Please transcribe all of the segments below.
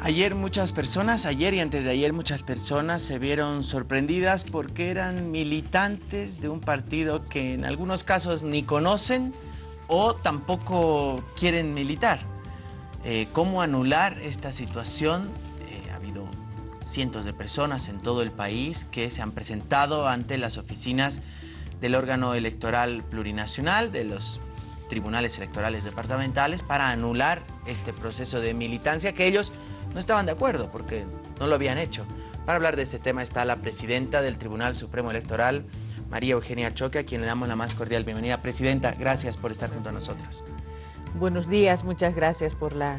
Ayer muchas personas, ayer y antes de ayer muchas personas se vieron sorprendidas porque eran militantes de un partido que en algunos casos ni conocen o tampoco quieren militar. Eh, ¿Cómo anular esta situación? Eh, ha habido cientos de personas en todo el país que se han presentado ante las oficinas del órgano electoral plurinacional, de los tribunales electorales departamentales, para anular este proceso de militancia que ellos no estaban de acuerdo porque no lo habían hecho. Para hablar de este tema está la presidenta del Tribunal Supremo Electoral, María Eugenia Choque, a quien le damos la más cordial bienvenida. Presidenta, gracias por estar junto a nosotros. Buenos días, muchas gracias por la,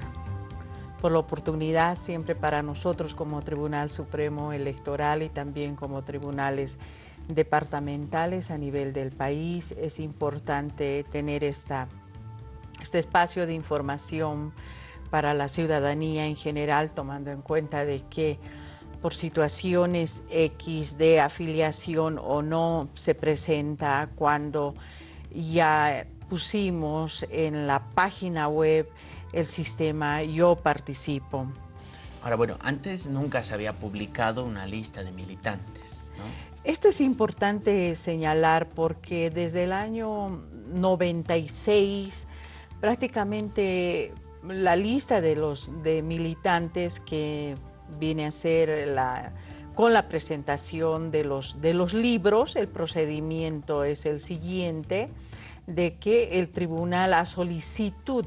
por la oportunidad siempre para nosotros como Tribunal Supremo Electoral y también como tribunales departamentales a nivel del país. Es importante tener esta, este espacio de información para la ciudadanía en general, tomando en cuenta de que por situaciones X de afiliación o no se presenta cuando ya pusimos en la página web el sistema Yo Participo. Ahora, bueno, antes nunca se había publicado una lista de militantes, Esto es importante señalar porque desde el año 96 prácticamente la lista de los de militantes que viene a ser la, con la presentación de los, de los libros, el procedimiento es el siguiente, de que el tribunal a solicitud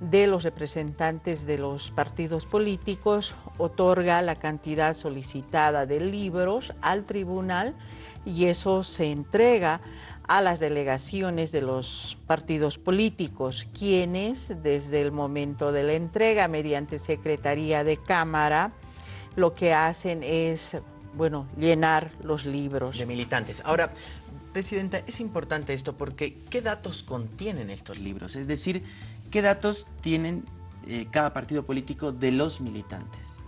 de los representantes de los partidos políticos otorga la cantidad solicitada de libros al tribunal y eso se entrega a las delegaciones de los partidos políticos, quienes desde el momento de la entrega mediante Secretaría de Cámara lo que hacen es, bueno, llenar los libros. De militantes. Ahora, Presidenta, es importante esto porque ¿qué datos contienen estos libros? Es decir, ¿qué datos tienen eh, cada partido político de los militantes?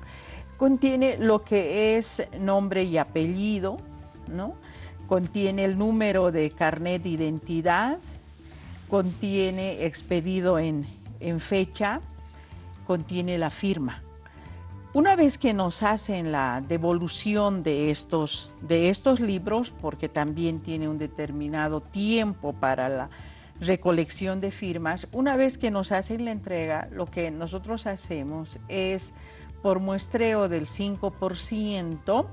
Contiene lo que es nombre y apellido, ¿no? Contiene el número de carnet de identidad, contiene expedido en, fecha, contiene la firma. Una vez que nos hacen la devolución de estos, de estos libros, porque también tiene un determinado tiempo para la recolección de firmas, una vez que nos hacen la entrega, lo que nosotros hacemos es, por muestreo del 5%,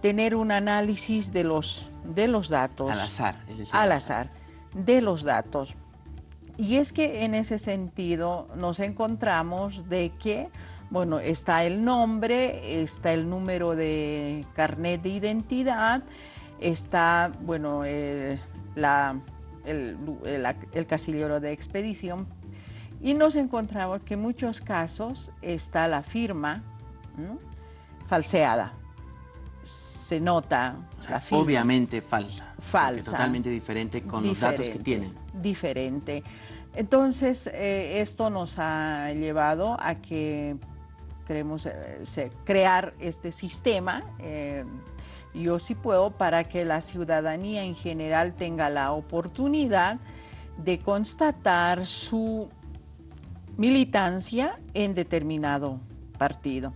tener un análisis de los, de los datos. Al azar. al azar, de los datos. Y es que en ese sentido nos encontramos de que, bueno, está el nombre, está el número de carnet de identidad, está, bueno, eh, la, el, el, casillero de expedición, y nos encontramos que en muchos casos está la firma falseada se nota la Obviamente falsa. Falsa. Totalmente diferente con los datos que tienen. Diferente. Entonces, eh, esto nos ha llevado a que queremos eh, crear este sistema, eh, yo sí puedo, para que la ciudadanía en general tenga la oportunidad de constatar su militancia en determinado partido.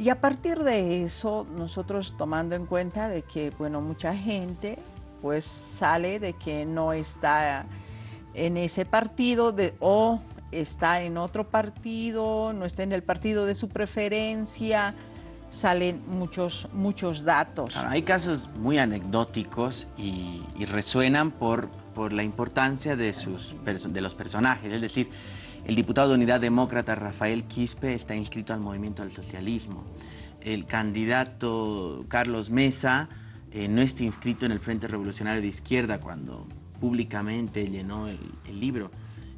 Y a partir de eso, nosotros tomando en cuenta de que, bueno, mucha gente pues sale de que no está en ese partido de, o está en otro partido, no está en el partido de su preferencia, salen muchos, muchos datos. hay casos muy anecdóticos y, resuenan por, por la importancia de, sus, de los personajes, es decir, el diputado de Unidad Demócrata Rafael Quispe está inscrito al Movimiento del Socialismo. El candidato Carlos Mesa eh, no está inscrito en el Frente Revolucionario de Izquierda cuando públicamente llenó el, libro.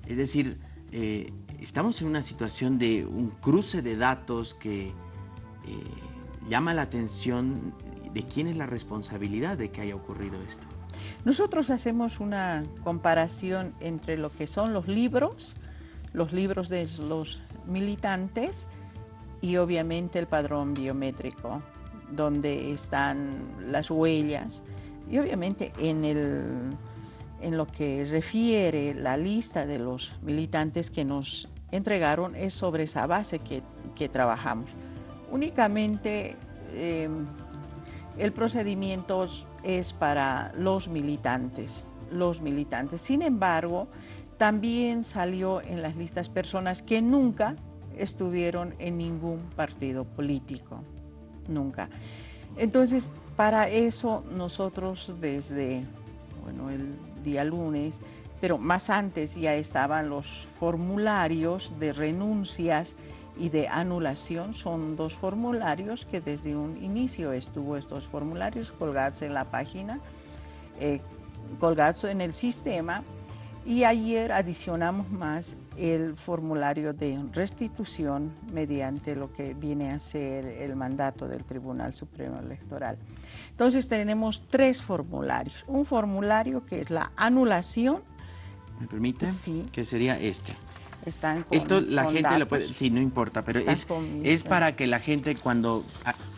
Es decir, eh, estamos en una situación de un cruce de datos que eh, llama la atención de quién es la responsabilidad de que haya ocurrido esto. Nosotros hacemos una comparación entre lo que son los libros los libros de los militantes y obviamente el padrón biométrico, donde están las huellas y obviamente en, el, en lo que refiere la lista de los militantes que nos entregaron es sobre esa base que que trabajamos. Únicamente em, el procedimiento es para los militantes, los militantes. Sin embargo, también salió en las listas personas que nunca estuvieron en ningún partido político, nunca. Entonces, para eso nosotros desde, bueno, el día lunes, pero más antes ya estaban los formularios de renuncias y de anulación. Son dos formularios que desde un inicio estuvo estos formularios colgados en la página, eh, colgados en el sistema y ayer adicionamos más el formulario de restitución mediante lo que viene a ser el mandato del Tribunal Supremo Electoral. Entonces tenemos tres formularios. Un formulario que es la anulación. ¿Me permite? Sí. Que sería este. Están Esto la gente lo puede, sí, no importa, pero es, es para que la gente cuando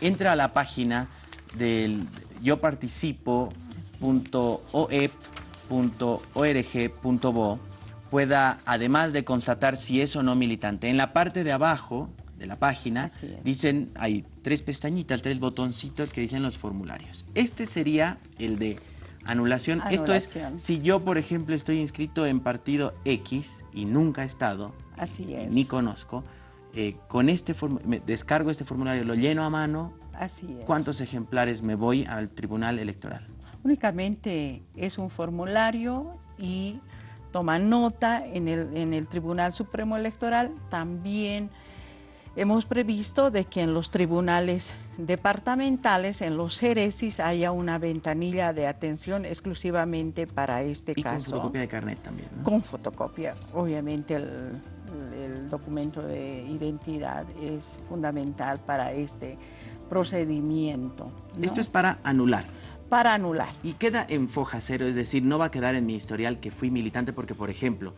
entra a la página del yo .org.bo pueda, además de constatar si es o no militante, en la parte de abajo de la página dicen, hay tres pestañitas, tres botoncitos que dicen los formularios. Este sería el de anulación. Esto es, si yo, por ejemplo, estoy inscrito en partido X y nunca he estado, Así ni conozco, eh, con este me descargo este formulario, lo lleno a mano, Así es. ¿cuántos ejemplares me voy al Tribunal Electoral? Únicamente es un formulario y toma nota en el, en el Tribunal Supremo Electoral. También hemos previsto de que en los tribunales departamentales, en los ceresis, haya una ventanilla de atención exclusivamente para este y caso. con fotocopia de carnet también, ¿no? Con fotocopia. Obviamente el, el documento de identidad es fundamental para este procedimiento. ¿no? Esto es para anular para anular. Y queda en foja cero, es decir, no va a quedar en mi historial que fui militante porque, por ejemplo,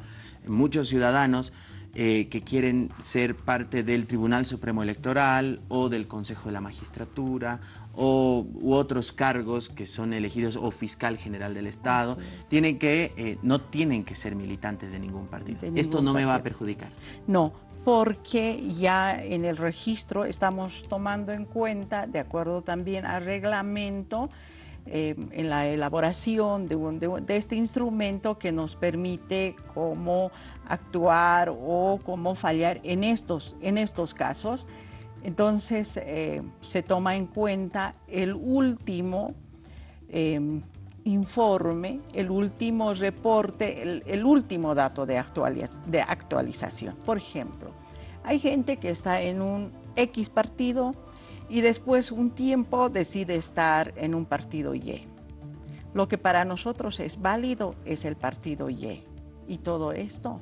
muchos ciudadanos eh, que quieren ser parte del Tribunal Supremo Electoral o del Consejo de la Magistratura o, u otros cargos que son elegidos o fiscal general del Estado, tienen que, eh, no tienen que ser militantes de ningún partido. De Esto no me va a perjudicar. No, porque ya en el registro estamos tomando en cuenta, de acuerdo también al reglamento, eh, en la elaboración de, este instrumento que nos permite cómo actuar o cómo fallar en estos, en estos casos. Entonces eh, se toma en cuenta el último eh, informe, el último reporte, el, el último dato de, actualiz- de actualización. Por ejemplo, hay gente que está en un X partido y después un tiempo decide estar en un partido Y. Lo que para nosotros es válido es el partido Y. Y todo esto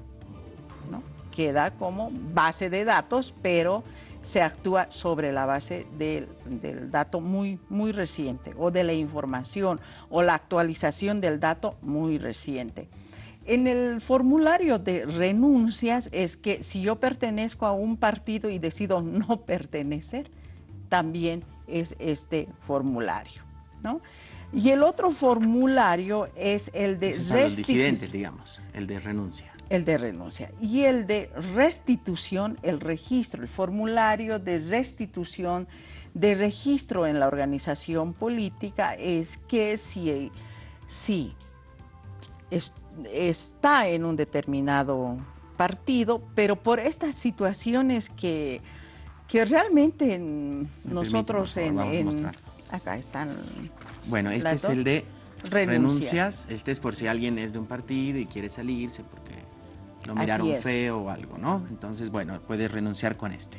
¿no? queda como base de datos, pero se actúa sobre la base del, del dato muy, muy reciente o de la información o la actualización del dato muy reciente. En el formulario de renuncias es que si yo pertenezco a un partido y decido no pertenecer, también es este formulario. ¿no? Y el otro formulario es el de Esos son los restitu- disidentes, digamos, el de renuncia. el de renuncia. Y el de restitución, el registro, el formulario de restitución de registro en la organización política es que si, si es- está en un determinado partido, pero por estas situaciones que, que realmente en- Me nosotros en, en- acá están Bueno, este es dos. el de Renuncias. renuncias. Este es por si alguien es de un partido y quiere salirse porque lo miraron feo o algo, ¿no? Entonces, bueno, puede renunciar con este.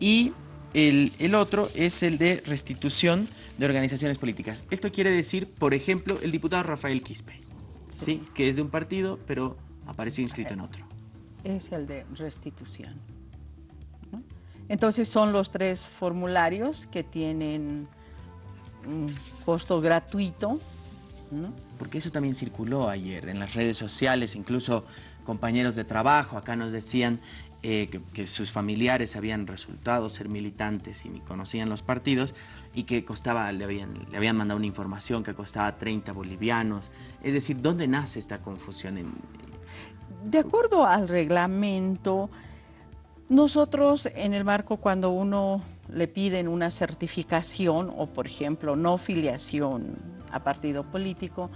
Y el, el otro es el de restitución de organizaciones políticas. Esto quiere decir, por ejemplo, el diputado Rafael Quispe, ¿sí? Que es de un partido, pero apareció inscrito en otro. es el de restitución. Entonces son los tres formularios que tienen un costo gratuito. ¿no? Porque eso también circuló ayer en las redes sociales, incluso compañeros de trabajo acá nos decían eh, que, que sus familiares habían resultado ser militantes y ni conocían los partidos y que costaba, le habían, le habían mandado una información que costaba 30 bolivianos. Es decir, ¿dónde nace esta confusión? En, De acuerdo al reglamento, Nosotros en el marco cuando uno le piden una certificación o por ejemplo no filiación a partido político,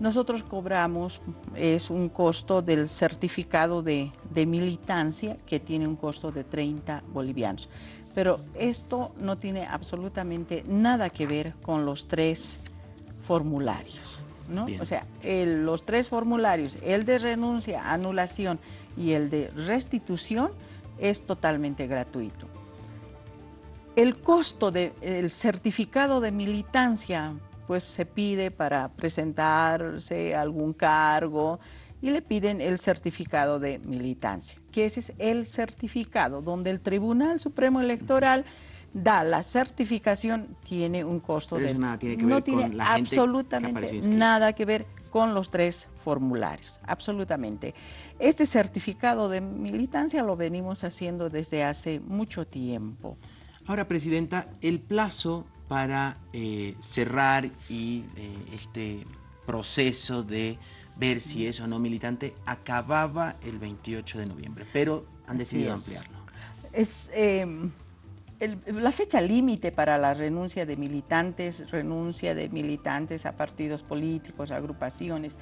nosotros cobramos, es un costo del certificado de, de, militancia que tiene un costo de 30 bolivianos. Pero esto no tiene absolutamente nada que ver con los tres formularios. ¿no? O sea, el, los tres formularios, el de renuncia, anulación y el de restitución, es totalmente gratuito. El costo del certificado de militancia pues se pide para presentarse a algún cargo y le piden el certificado de militancia, que ese es el certificado donde el Tribunal Supremo Electoral da la certificación, tiene un costo de... Eso nada tiene que ver no tiene con la gente absolutamente nada que ver con los tres formularios, absolutamente. Este certificado de militancia lo venimos haciendo desde hace mucho tiempo. Ahora, Presidenta, el plazo para eh, cerrar y eh, este proceso de ver si es o no militante acababa el 28 de noviembre, pero han decidido ampliarlo. Es, la fecha límite para la renuncia de militantes, renuncia de militantes a partidos políticos, agrupaciones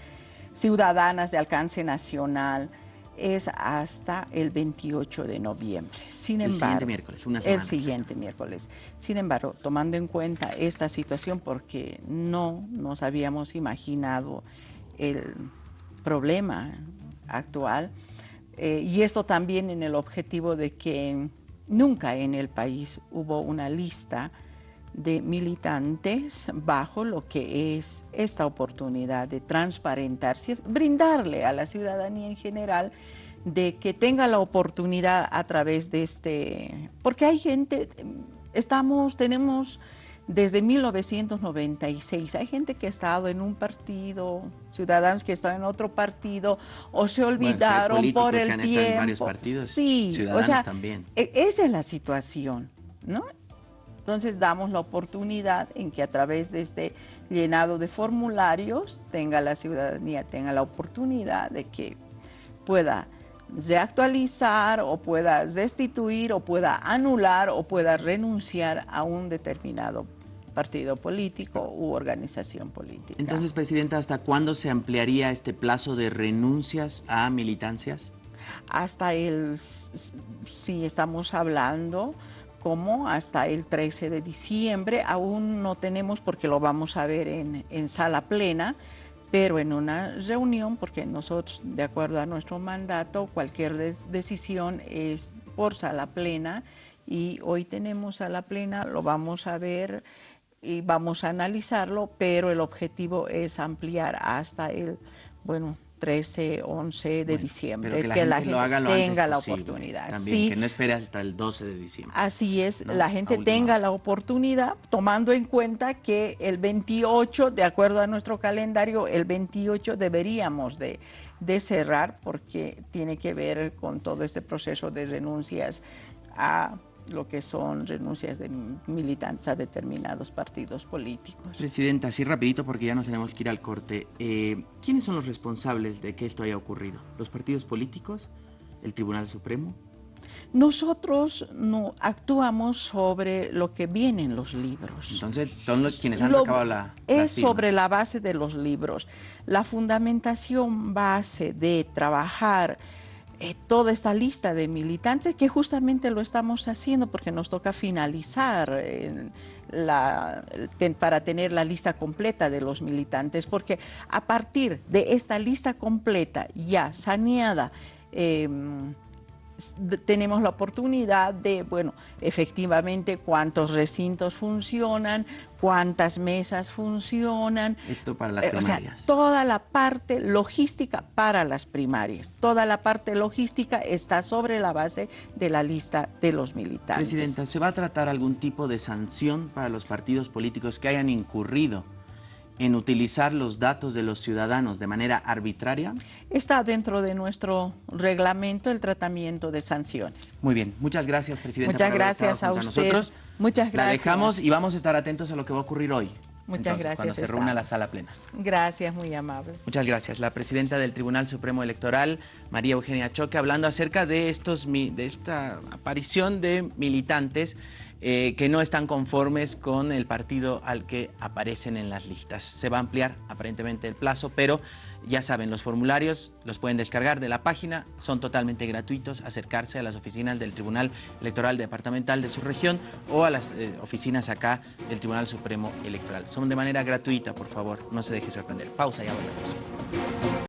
ciudadanas de alcance nacional, es hasta el 28 de noviembre. Sin el embargo, siguiente miércoles, una semana. El siguiente miércoles. Sin embargo, tomando en cuenta esta situación, porque no nos habíamos imaginado el problema actual, eh, y esto también en el objetivo de que Nunca en el país hubo una lista de militantes bajo lo que es esta oportunidad de transparentarse, brindarle a la ciudadanía en general de que tenga la oportunidad a través de este, porque hay gente, estamos, tenemos desde 1996. Hay gente que ha estado en un partido, ciudadanos que están en otro partido, o se olvidaron por el que han tiempo. en varios partidos, sí, ciudadanos o sea, también. E, esa es la situación, ¿no? Entonces damos la oportunidad en que a través de este llenado de formularios tenga la ciudadanía, tenga la oportunidad de que pueda reactualizar o pueda restituir o pueda anular o pueda renunciar a un determinado partido político u organización política. Entonces, Presidenta, ¿hasta cuándo se ampliaría este plazo de renuncias a militancias? Hasta el, si estamos hablando, como hasta el 13 de diciembre, aún no tenemos porque lo vamos a ver en, en sala plena, pero en una reunión, porque nosotros, de acuerdo a nuestro mandato, cualquier decisión es por sala plena y hoy tenemos sala plena, lo vamos a ver y vamos a analizarlo, pero el objetivo es ampliar hasta el, bueno, 13, 11 de diciembre, que la gente, tenga la oportunidad. También, que no espere hasta el 12 de diciembre. Así es, la gente tenga la oportunidad, tomando en cuenta que el 28, de acuerdo a nuestro calendario, el 28 deberíamos de, de cerrar porque tiene que ver con todo este proceso de renuncias a lo que son renuncias de militantes a determinados partidos políticos. Presidenta, así rapidito porque ya nos tenemos que ir al corte. Eh, ¿Quiénes son los responsables de que esto haya ocurrido? ¿Los partidos políticos? ¿El Tribunal Supremo? Nosotros no actuamos sobre lo que viene en los libros. Entonces, son los quienes han acabado la. Es sobre la base de los libros. La fundamentación base de trabajar eh, toda esta lista de militantes, que justamente lo estamos haciendo porque nos toca finalizar eh, para tener la lista completa de los militantes, porque a partir de esta lista completa ya saneada, em, tenemos la oportunidad de, bueno, efectivamente cuántos recintos funcionan, cuántas mesas funcionan. Esto para las primarias. toda la parte logística para las primarias. Toda la parte logística está sobre la base de la lista de los militares. Presidenta, ¿se va a tratar algún tipo de sanción para los partidos políticos que hayan incurrido en utilizar los datos de los ciudadanos de manera arbitraria? Está dentro de nuestro reglamento el tratamiento de sanciones. Muy bien, muchas gracias, Presidenta. Muchas gracias a usted. Nosotros muchas gracias. La dejamos y vamos a estar atentos a lo que va a ocurrir hoy. Muchas gracias. Cuando se reúna la sala plena. Gracias, muy amable. Muchas gracias. La presidenta del Tribunal Supremo Electoral, María Eugenia Choque, hablando acerca de, estos, de esta aparición de militantes eh, que no están conformes con el partido al que aparecen en las listas. Se va a ampliar aparentemente el plazo, pero ya saben, los formularios los pueden descargar de la página, son totalmente gratuitos, acercarse a las oficinas del Tribunal Electoral Departamental de su región o a las eh, oficinas acá del Tribunal Supremo Electoral. Son de manera gratuita, por favor, no se deje sorprender. Pausa, ya volvemos.